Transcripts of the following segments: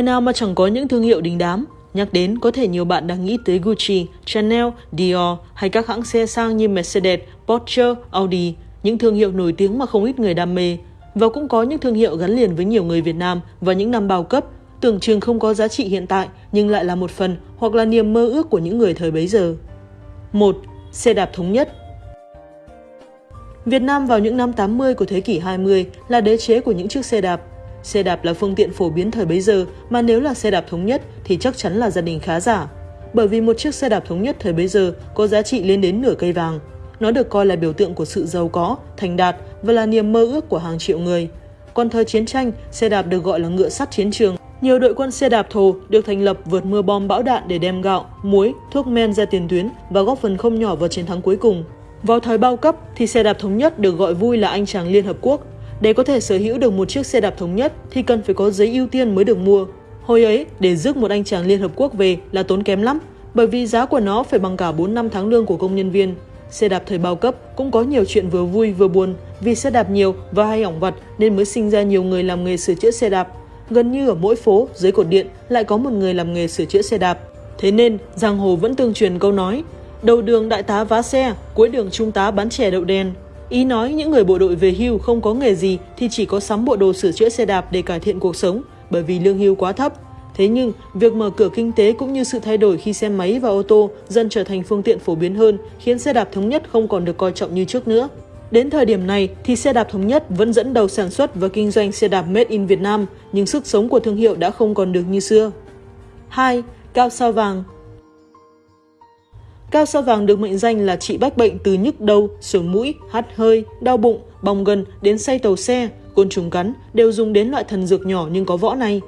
Nơi nào mà chẳng có những thương hiệu đình đám. Nhắc đến, có thể nhiều bạn đang nghĩ tới Gucci, Chanel, Dior hay các hãng xe sang như Mercedes, Porsche, Audi, những thương hiệu nổi tiếng mà không ít người đam mê. Và cũng có những thương hiệu gắn liền với nhiều người Việt Nam vào những năm bao cấp, tưởng chừng không có giá trị hiện tại nhưng lại là một phần hoặc là niềm mơ ước của những người thời bấy giờ. 1. Xe đạp thống nhất Việt Nam vào những năm 80 của thế kỷ 20 là đế chế của những chiếc xe đạp. Xe đạp là phương tiện phổ biến thời bấy giờ mà nếu là xe đạp thống nhất thì chắc chắn là gia đình khá giả. Bởi vì một chiếc xe đạp thống nhất thời bấy giờ có giá trị lên đến nửa cây vàng. Nó được coi là biểu tượng của sự giàu có, thành đạt và là niềm mơ ước của hàng triệu người. Còn thời chiến tranh, xe đạp được gọi là ngựa sắt chiến trường. Nhiều đội quân xe đạp thồ được thành lập vượt mưa bom bão đạn để đem gạo, muối, thuốc men ra tiền tuyến và góp phần không nhỏ vào chiến thắng cuối cùng. Vào thời bao cấp thì xe đạp thống nhất được gọi vui là anh chàng Liên Hợp Quốc. Để có thể sở hữu được một chiếc xe đạp thống nhất thì cần phải có giấy ưu tiên mới được mua. Hồi ấy, để rước một anh chàng Liên Hợp Quốc về là tốn kém lắm, bởi vì giá của nó phải bằng cả 4 năm tháng lương của công nhân viên. Xe đạp thời bao cấp cũng có nhiều chuyện vừa vui vừa buồn vì xe đạp nhiều và hay hỏng vặt nên mới sinh ra nhiều người làm nghề sửa chữa xe đạp. Gần như ở mỗi phố, dưới cột điện lại có một người làm nghề sửa chữa xe đạp. Thế nên, giang hồ vẫn tương truyền câu nói Đầu đường đại tá vá xe, cuối đường trung tá bán chè đậu đen. Ý nói những người bộ đội về hưu không có nghề gì thì chỉ có sắm bộ đồ sửa chữa xe đạp để cải thiện cuộc sống bởi vì lương hưu quá thấp. Thế nhưng, việc mở cửa kinh tế cũng như sự thay đổi khi xe máy và ô tô dần trở thành phương tiện phổ biến hơn khiến xe đạp thống nhất không còn được coi trọng như trước nữa. Đến thời điểm này thì xe đạp thống nhất vẫn dẫn đầu sản xuất và kinh doanh xe đạp made in Việt Nam, nhưng sức sống của thương hiệu đã không còn được như xưa. 2. Cao sao vàng Cao sao vàng được mệnh danh là trị bách bệnh từ nhức đầu, sổ mũi, hắt hơi, đau bụng, bong gân đến say tàu xe, côn trùng cắn đều dùng đến loại thần dược nhỏ nhưng có võ này.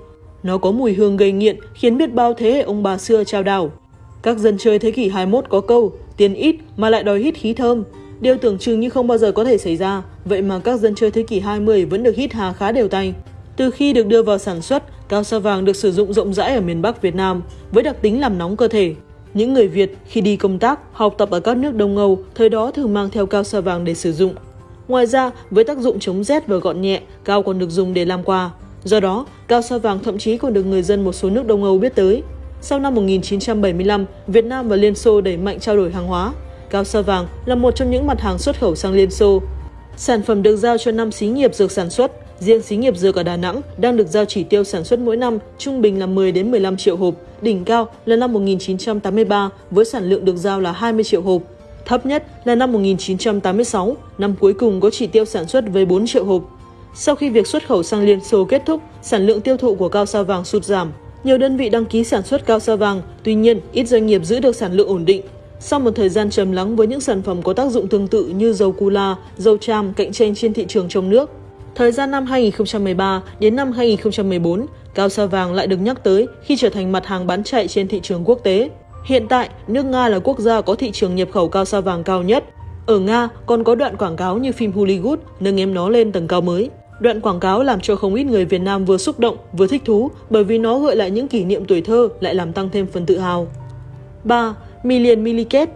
Nó có mùi hương gây nghiện khiến biết bao thế hệ ông bà xưa trao đảo. Các dân chơi thế kỷ 21 có câu tiền ít mà lại đòi hít khí thơm. Điều tưởng chừng như không bao giờ có thể xảy ra, vậy mà các dân chơi thế kỷ 20 vẫn được hít hà khá đều tay. Từ khi được đưa vào sản xuất, cao sao vàng được sử dụng rộng rãi ở miền Bắc Việt Nam với đặc tính làm nóng cơ thể. Những người Việt khi đi công tác, học tập ở các nước Đông Âu, thời đó thường mang theo cao sa vàng để sử dụng. Ngoài ra, với tác dụng chống rét và gọn nhẹ, cao còn được dùng để làm quà. Do đó, cao sa vàng thậm chí còn được người dân một số nước Đông Âu biết tới. Sau năm 1975, Việt Nam và Liên Xô đẩy mạnh trao đổi hàng hóa. Cao sa vàng là một trong những mặt hàng xuất khẩu sang Liên Xô. Sản phẩm được giao cho năm xí nghiệp dược sản xuất, riêng xí nghiệp dược ở Đà Nẵng đang được giao chỉ tiêu sản xuất mỗi năm trung bình là 10 đến 15 triệu hộp, đỉnh cao là năm 1983 với sản lượng được giao là 20 triệu hộp. Thấp nhất là năm 1986, năm cuối cùng có chỉ tiêu sản xuất với 4 triệu hộp. Sau khi việc xuất khẩu sang Liên Xô kết thúc, sản lượng tiêu thụ của cao sao vàng sụt giảm. Nhiều đơn vị đăng ký sản xuất cao sao vàng, tuy nhiên ít doanh nghiệp giữ được sản lượng ổn định. Sau một thời gian trầm lắng với những sản phẩm có tác dụng tương tự như dầu cula, dầu tràm cạnh tranh trên thị trường trong nước, Thời gian năm 2013 đến năm 2014, cao sa vàng lại được nhắc tới khi trở thành mặt hàng bán chạy trên thị trường quốc tế. Hiện tại, nước Nga là quốc gia có thị trường nhập khẩu cao sa vàng cao nhất. Ở Nga còn có đoạn quảng cáo như phim Hollywood nâng em nó lên tầng cao mới. Đoạn quảng cáo làm cho không ít người Việt Nam vừa xúc động vừa thích thú bởi vì nó gợi lại những kỷ niệm tuổi thơ lại làm tăng thêm phần tự hào. 3. Million Milliket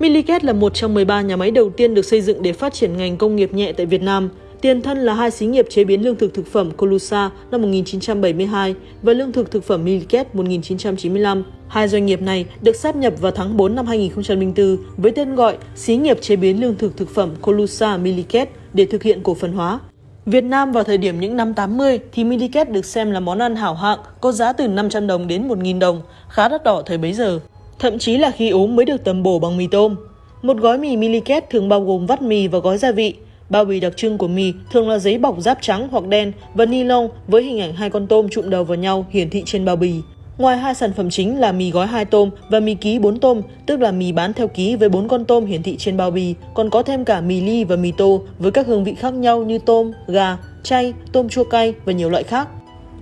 Milliket là một trong 13 nhà máy đầu tiên được xây dựng để phát triển ngành công nghiệp nhẹ tại Việt Nam. Tiền thân là hai xí nghiệp chế biến lương thực thực phẩm Colusa năm 1972 và lương thực thực phẩm Milliket 1995. Hai doanh nghiệp này được sáp nhập vào tháng 4 năm 2004 với tên gọi Xí nghiệp chế biến lương thực thực phẩm Colusa Milliket để thực hiện cổ phần hóa. Việt Nam vào thời điểm những năm 80 thì Milliket được xem là món ăn hảo hạng, có giá từ 500 đồng đến 1.000 đồng, khá đắt đỏ thời bấy giờ thậm chí là khi ốm mới được tầm bổ bằng mì tôm. Một gói mì Miliket thường bao gồm vắt mì và gói gia vị. Bao bì đặc trưng của mì thường là giấy bọc giáp trắng hoặc đen và ni lông với hình ảnh hai con tôm trụm đầu vào nhau hiển thị trên bao bì. Ngoài hai sản phẩm chính là mì gói 2 tôm và mì ký 4 tôm, tức là mì bán theo ký với 4 con tôm hiển thị trên bao bì, còn có thêm cả mì ly và mì tô với các hương vị khác nhau như tôm, gà, chay, tôm chua cay và nhiều loại khác.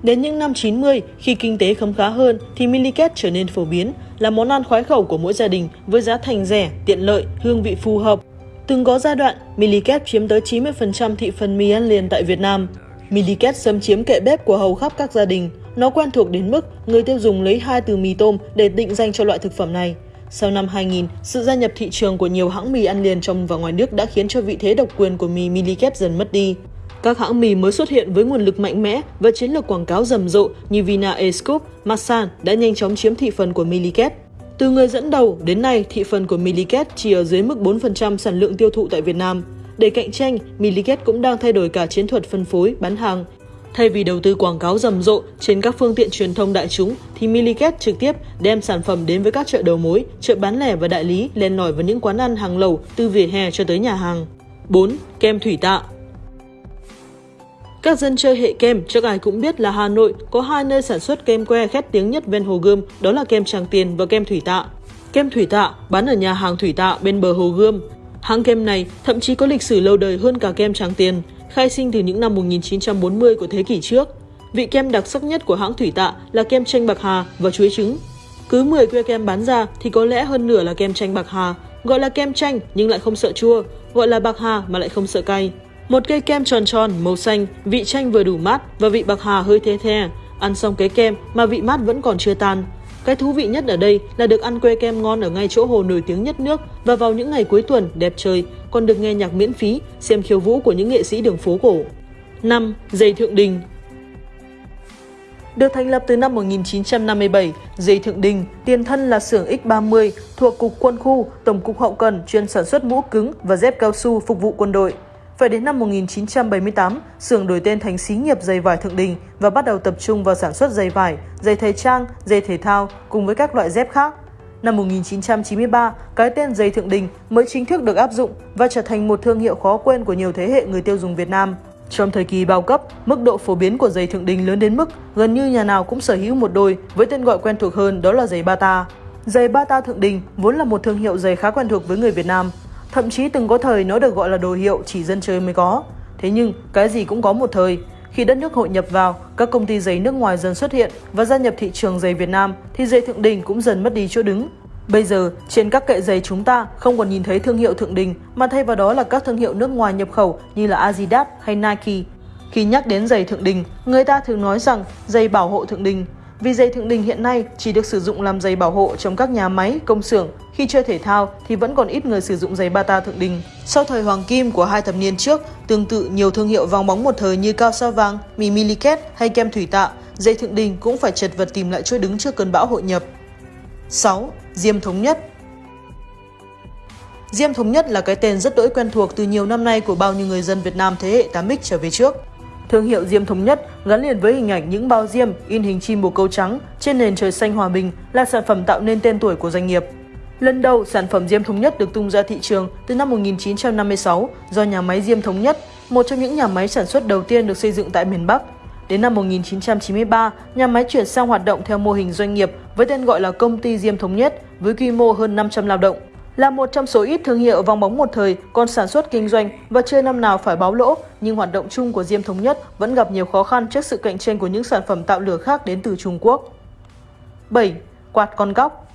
Đến những năm 90, khi kinh tế khấm khá hơn thì Milliket trở nên phổ biến, là món ăn khoái khẩu của mỗi gia đình với giá thành rẻ, tiện lợi, hương vị phù hợp. Từng có giai đoạn, Milliket chiếm tới 90% thị phần mì ăn liền tại Việt Nam. Milliket xâm chiếm kệ bếp của hầu khắp các gia đình. Nó quen thuộc đến mức người tiêu dùng lấy hai từ mì tôm để định danh cho loại thực phẩm này. Sau năm 2000, sự gia nhập thị trường của nhiều hãng mì ăn liền trong và ngoài nước đã khiến cho vị thế độc quyền của mì Milliket dần mất đi. Các hãng mì mới xuất hiện với nguồn lực mạnh mẽ và chiến lược quảng cáo rầm rộ như Vina Escoop, Masan đã nhanh chóng chiếm thị phần của Milliket. Từ người dẫn đầu đến nay, thị phần của Milliket chỉ ở dưới mức 4% sản lượng tiêu thụ tại Việt Nam. Để cạnh tranh, Milliket cũng đang thay đổi cả chiến thuật phân phối, bán hàng. Thay vì đầu tư quảng cáo rầm rộ trên các phương tiện truyền thông đại chúng, thì Milliket trực tiếp đem sản phẩm đến với các chợ đầu mối, chợ bán lẻ và đại lý len lỏi vào những quán ăn hàng lầu từ vỉa hè cho tới nhà hàng. 4. Kem thủy tạ các dân chơi hệ kem chắc ai cũng biết là Hà Nội có hai nơi sản xuất kem que khét tiếng nhất ven Hồ Gươm, đó là kem Tràng Tiền và kem Thủy Tạ. Kem Thủy Tạ bán ở nhà hàng Thủy Tạ bên bờ Hồ Gươm. Hãng kem này thậm chí có lịch sử lâu đời hơn cả kem Tràng Tiền, khai sinh từ những năm 1940 của thế kỷ trước. Vị kem đặc sắc nhất của hãng Thủy Tạ là kem chanh bạc hà và chuối trứng. Cứ 10 que kem bán ra thì có lẽ hơn nửa là kem chanh bạc hà, gọi là kem chanh nhưng lại không sợ chua, gọi là bạc hà mà lại không sợ cay. Một cây kem tròn tròn, màu xanh, vị chanh vừa đủ mát và vị bạc hà hơi the the. Ăn xong cái kem mà vị mát vẫn còn chưa tan. Cái thú vị nhất ở đây là được ăn que kem ngon ở ngay chỗ hồ nổi tiếng nhất nước và vào những ngày cuối tuần đẹp trời, còn được nghe nhạc miễn phí, xem khiêu vũ của những nghệ sĩ đường phố cổ. 5. Dây Thượng Đình được thành lập từ năm 1957, Dây Thượng Đình, tiền thân là xưởng X30 thuộc Cục Quân khu, Tổng cục Hậu cần chuyên sản xuất mũ cứng và dép cao su phục vụ quân đội. Phải đến năm 1978, xưởng đổi tên thành xí nghiệp giày vải Thượng Đình và bắt đầu tập trung vào sản xuất giày vải, giày thời trang, giày thể thao cùng với các loại dép khác. Năm 1993, cái tên giày Thượng Đình mới chính thức được áp dụng và trở thành một thương hiệu khó quên của nhiều thế hệ người tiêu dùng Việt Nam. Trong thời kỳ bao cấp, mức độ phổ biến của giày Thượng Đình lớn đến mức gần như nhà nào cũng sở hữu một đôi với tên gọi quen thuộc hơn đó là giày Bata. Giày Bata Thượng Đình vốn là một thương hiệu giày khá quen thuộc với người Việt Nam, Thậm chí từng có thời nó được gọi là đồ hiệu chỉ dân chơi mới có. Thế nhưng, cái gì cũng có một thời. Khi đất nước hội nhập vào, các công ty giấy nước ngoài dần xuất hiện và gia nhập thị trường giày Việt Nam, thì giày Thượng Đình cũng dần mất đi chỗ đứng. Bây giờ, trên các kệ giày chúng ta không còn nhìn thấy thương hiệu Thượng Đình, mà thay vào đó là các thương hiệu nước ngoài nhập khẩu như là Adidas hay Nike. Khi nhắc đến giày Thượng Đình, người ta thường nói rằng giày bảo hộ Thượng Đình, vì giày thượng đình hiện nay chỉ được sử dụng làm giày bảo hộ trong các nhà máy, công xưởng. Khi chơi thể thao thì vẫn còn ít người sử dụng giày Bata thượng đình. Sau thời hoàng kim của hai thập niên trước, tương tự nhiều thương hiệu vòng bóng một thời như cao sa vàng, mì Miliket hay kem thủy tạ, giày thượng đình cũng phải chật vật tìm lại chỗ đứng trước cơn bão hội nhập. 6. Diêm Thống Nhất Diêm Thống Nhất là cái tên rất đỗi quen thuộc từ nhiều năm nay của bao nhiêu người dân Việt Nam thế hệ 8X trở về trước. Thương hiệu Diêm Thống Nhất gắn liền với hình ảnh những bao diêm in hình chim bồ câu trắng trên nền trời xanh hòa bình là sản phẩm tạo nên tên tuổi của doanh nghiệp. Lần đầu, sản phẩm Diêm Thống Nhất được tung ra thị trường từ năm 1956 do nhà máy Diêm Thống Nhất, một trong những nhà máy sản xuất đầu tiên được xây dựng tại miền Bắc. Đến năm 1993, nhà máy chuyển sang hoạt động theo mô hình doanh nghiệp với tên gọi là Công ty Diêm Thống Nhất với quy mô hơn 500 lao động. Là một trong số ít thương hiệu vòng bóng một thời còn sản xuất kinh doanh và chưa năm nào phải báo lỗ, nhưng hoạt động chung của Diêm Thống Nhất vẫn gặp nhiều khó khăn trước sự cạnh tranh của những sản phẩm tạo lửa khác đến từ Trung Quốc. 7. Quạt con góc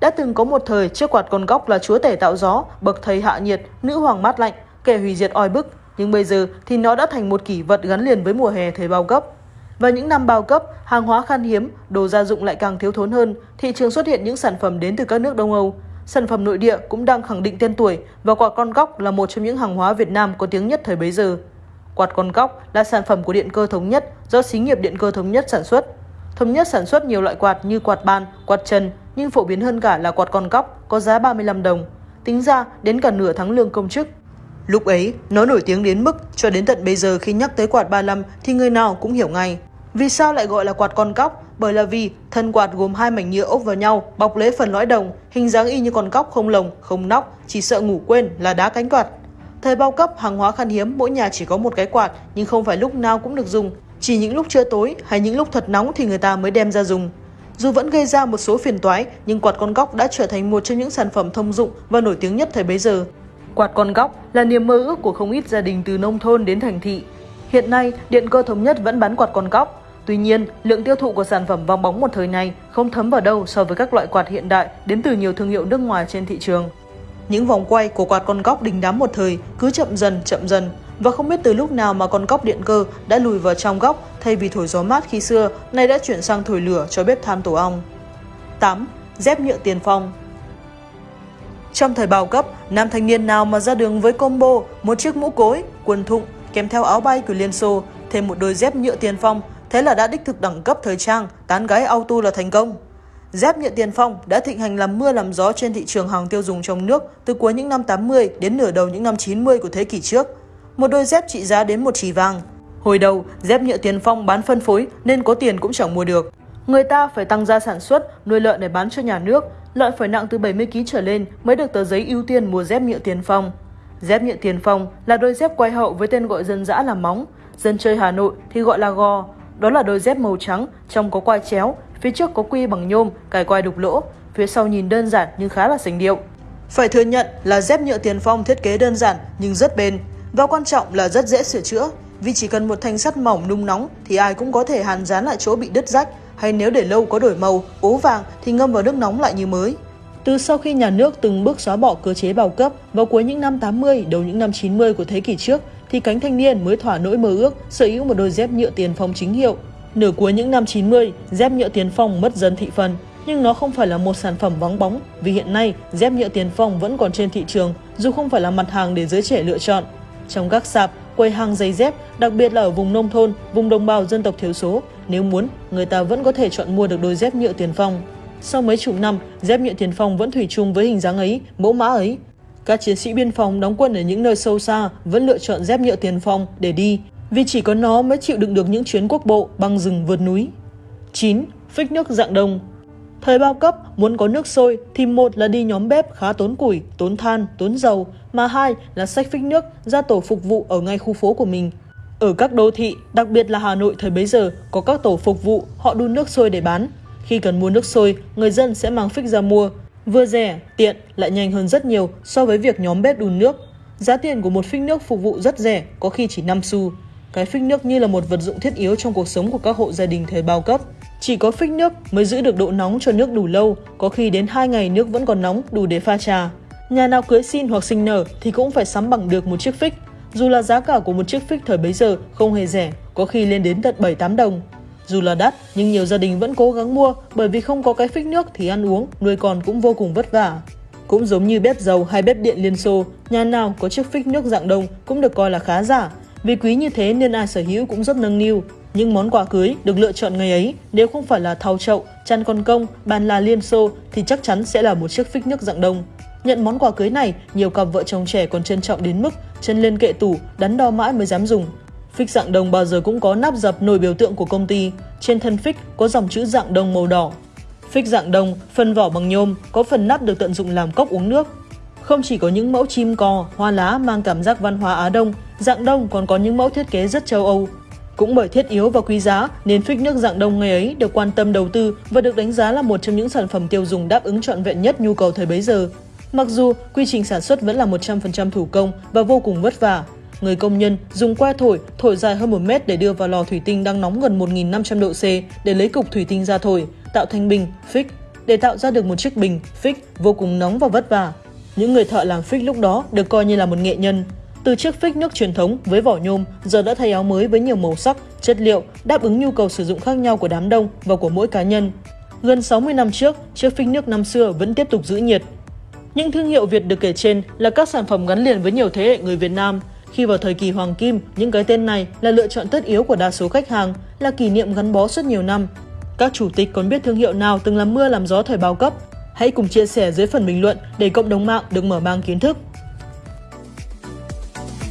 Đã từng có một thời chiếc quạt con góc là chúa tể tạo gió, bậc thầy hạ nhiệt, nữ hoàng mát lạnh, kẻ hủy diệt oi bức, nhưng bây giờ thì nó đã thành một kỷ vật gắn liền với mùa hè thời bao cấp. Và những năm bao cấp, hàng hóa khan hiếm, đồ gia dụng lại càng thiếu thốn hơn, thị trường xuất hiện những sản phẩm đến từ các nước Đông Âu. Sản phẩm nội địa cũng đang khẳng định tên tuổi và quạt con góc là một trong những hàng hóa Việt Nam có tiếng nhất thời bấy giờ. Quạt con góc là sản phẩm của Điện cơ Thống Nhất do xí nghiệp Điện cơ Thống Nhất sản xuất. Thống Nhất sản xuất nhiều loại quạt như quạt ban, quạt trần, nhưng phổ biến hơn cả là quạt con góc có giá 35 đồng. Tính ra đến cả nửa tháng lương công chức. Lúc ấy, nó nổi tiếng đến mức cho đến tận bây giờ khi nhắc tới quạt 35 thì người nào cũng hiểu ngay. Vì sao lại gọi là quạt con cóc? Bởi là vì thân quạt gồm hai mảnh nhựa ốp vào nhau, bọc lấy phần lõi đồng, hình dáng y như con cóc không lồng, không nóc, chỉ sợ ngủ quên là đá cánh quạt. Thời bao cấp, hàng hóa khan hiếm, mỗi nhà chỉ có một cái quạt, nhưng không phải lúc nào cũng được dùng. Chỉ những lúc trưa tối hay những lúc thật nóng thì người ta mới đem ra dùng. Dù vẫn gây ra một số phiền toái, nhưng quạt con góc đã trở thành một trong những sản phẩm thông dụng và nổi tiếng nhất thời bấy giờ. Quạt con góc là niềm mơ ước của không ít gia đình từ nông thôn đến thành thị. Hiện nay, Điện cơ thống nhất vẫn bán quạt con góc, Tuy nhiên, lượng tiêu thụ của sản phẩm vòng bóng một thời này không thấm vào đâu so với các loại quạt hiện đại đến từ nhiều thương hiệu nước ngoài trên thị trường. Những vòng quay của quạt con góc đình đám một thời cứ chậm dần chậm dần và không biết từ lúc nào mà con góc điện cơ đã lùi vào trong góc thay vì thổi gió mát khi xưa, nay đã chuyển sang thổi lửa cho bếp than tổ ong. 8. Dép nhựa tiền phong trong thời bao cấp, nam thanh niên nào mà ra đường với combo một chiếc mũ cối, quần thụng kèm theo áo bay của Liên Xô, thêm một đôi dép nhựa tiền phong, thế là đã đích thực đẳng cấp thời trang, tán gái auto là thành công. Dép nhựa tiền phong đã thịnh hành làm mưa làm gió trên thị trường hàng tiêu dùng trong nước từ cuối những năm 80 đến nửa đầu những năm 90 của thế kỷ trước. Một đôi dép trị giá đến một chỉ vàng. Hồi đầu, dép nhựa tiền phong bán phân phối nên có tiền cũng chẳng mua được. Người ta phải tăng gia sản xuất, nuôi lợn để bán cho nhà nước, lợn phải nặng từ 70 kg trở lên mới được tờ giấy ưu tiên mua dép nhựa tiền phong. Dép nhựa tiền phong là đôi dép quay hậu với tên gọi dân dã là móng, dân chơi Hà Nội thì gọi là gò. Đó là đôi dép màu trắng, trong có quai chéo, phía trước có quy bằng nhôm, cài quai đục lỗ, phía sau nhìn đơn giản nhưng khá là sành điệu. Phải thừa nhận là dép nhựa tiền phong thiết kế đơn giản nhưng rất bền, và quan trọng là rất dễ sửa chữa, vì chỉ cần một thanh sắt mỏng nung nóng thì ai cũng có thể hàn dán lại chỗ bị đứt rách, hay nếu để lâu có đổi màu, ố vàng thì ngâm vào nước nóng lại như mới. Từ sau khi nhà nước từng bước xóa bỏ cơ chế bao cấp vào cuối những năm 80, đầu những năm 90 của thế kỷ trước, thì cánh thanh niên mới thỏa nỗi mơ ước sở hữu một đôi dép nhựa tiền phong chính hiệu. Nửa cuối những năm 90, dép nhựa tiền phong mất dần thị phần, nhưng nó không phải là một sản phẩm vắng bóng vì hiện nay dép nhựa tiền phong vẫn còn trên thị trường dù không phải là mặt hàng để giới trẻ lựa chọn. Trong các sạp, quầy hàng giày dép, đặc biệt là ở vùng nông thôn, vùng đồng bào dân tộc thiểu số, nếu muốn, người ta vẫn có thể chọn mua được đôi dép nhựa tiền phong. Sau mấy chục năm, dép nhựa tiền phong vẫn thủy chung với hình dáng ấy, mẫu mã ấy. Các chiến sĩ biên phòng đóng quân ở những nơi sâu xa vẫn lựa chọn dép nhựa tiền phong để đi, vì chỉ có nó mới chịu đựng được những chuyến quốc bộ băng rừng vượt núi. 9. Phích nước dạng đông Thời bao cấp, muốn có nước sôi thì một là đi nhóm bếp khá tốn củi, tốn than, tốn dầu, mà hai là sách phích nước ra tổ phục vụ ở ngay khu phố của mình. Ở các đô thị, đặc biệt là Hà Nội thời bấy giờ, có các tổ phục vụ, họ đun nước sôi để bán. Khi cần mua nước sôi, người dân sẽ mang phích ra mua. Vừa rẻ, tiện, lại nhanh hơn rất nhiều so với việc nhóm bếp đun nước. Giá tiền của một phích nước phục vụ rất rẻ, có khi chỉ 5 xu. Cái phích nước như là một vật dụng thiết yếu trong cuộc sống của các hộ gia đình thời bao cấp. Chỉ có phích nước mới giữ được độ nóng cho nước đủ lâu, có khi đến 2 ngày nước vẫn còn nóng đủ để pha trà. Nhà nào cưới xin hoặc sinh nở thì cũng phải sắm bằng được một chiếc phích. Dù là giá cả của một chiếc phích thời bấy giờ không hề rẻ, có khi lên đến tận 7-8 đồng. Dù là đắt, nhưng nhiều gia đình vẫn cố gắng mua bởi vì không có cái phích nước thì ăn uống, nuôi con cũng vô cùng vất vả. Cũng giống như bếp dầu hay bếp điện Liên Xô, nhà nào có chiếc phích nước dạng đông cũng được coi là khá giả. Vì quý như thế nên ai sở hữu cũng rất nâng niu. Những món quà cưới được lựa chọn ngày ấy nếu không phải là thau chậu, chăn con công, bàn là Liên Xô thì chắc chắn sẽ là một chiếc phích nước dạng đông. Nhận món quà cưới này, nhiều cặp vợ chồng trẻ còn trân trọng đến mức chân lên kệ tủ, đắn đo mãi mới dám dùng. Phích dạng đồng bao giờ cũng có nắp dập nổi biểu tượng của công ty. Trên thân phích có dòng chữ dạng đồng màu đỏ. Phích dạng đồng, phần vỏ bằng nhôm, có phần nắp được tận dụng làm cốc uống nước. Không chỉ có những mẫu chim cò, hoa lá mang cảm giác văn hóa Á Đông, dạng đông còn có những mẫu thiết kế rất châu Âu. Cũng bởi thiết yếu và quý giá nên phích nước dạng đông ngày ấy được quan tâm đầu tư và được đánh giá là một trong những sản phẩm tiêu dùng đáp ứng trọn vẹn nhất nhu cầu thời bấy giờ. Mặc dù quy trình sản xuất vẫn là 100% thủ công và vô cùng vất vả, Người công nhân dùng que thổi, thổi dài hơn 1 mét để đưa vào lò thủy tinh đang nóng gần 1.500 độ C để lấy cục thủy tinh ra thổi, tạo thành bình, phích. Để tạo ra được một chiếc bình, phích vô cùng nóng và vất vả. Những người thợ làm phích lúc đó được coi như là một nghệ nhân. Từ chiếc phích nước truyền thống với vỏ nhôm giờ đã thay áo mới với nhiều màu sắc, chất liệu, đáp ứng nhu cầu sử dụng khác nhau của đám đông và của mỗi cá nhân. Gần 60 năm trước, chiếc phích nước năm xưa vẫn tiếp tục giữ nhiệt. Những thương hiệu Việt được kể trên là các sản phẩm gắn liền với nhiều thế hệ người Việt Nam – khi vào thời kỳ hoàng kim, những cái tên này là lựa chọn tất yếu của đa số khách hàng, là kỷ niệm gắn bó suốt nhiều năm. Các chủ tịch còn biết thương hiệu nào từng làm mưa làm gió thời bao cấp? Hãy cùng chia sẻ dưới phần bình luận để cộng đồng mạng được mở mang kiến thức.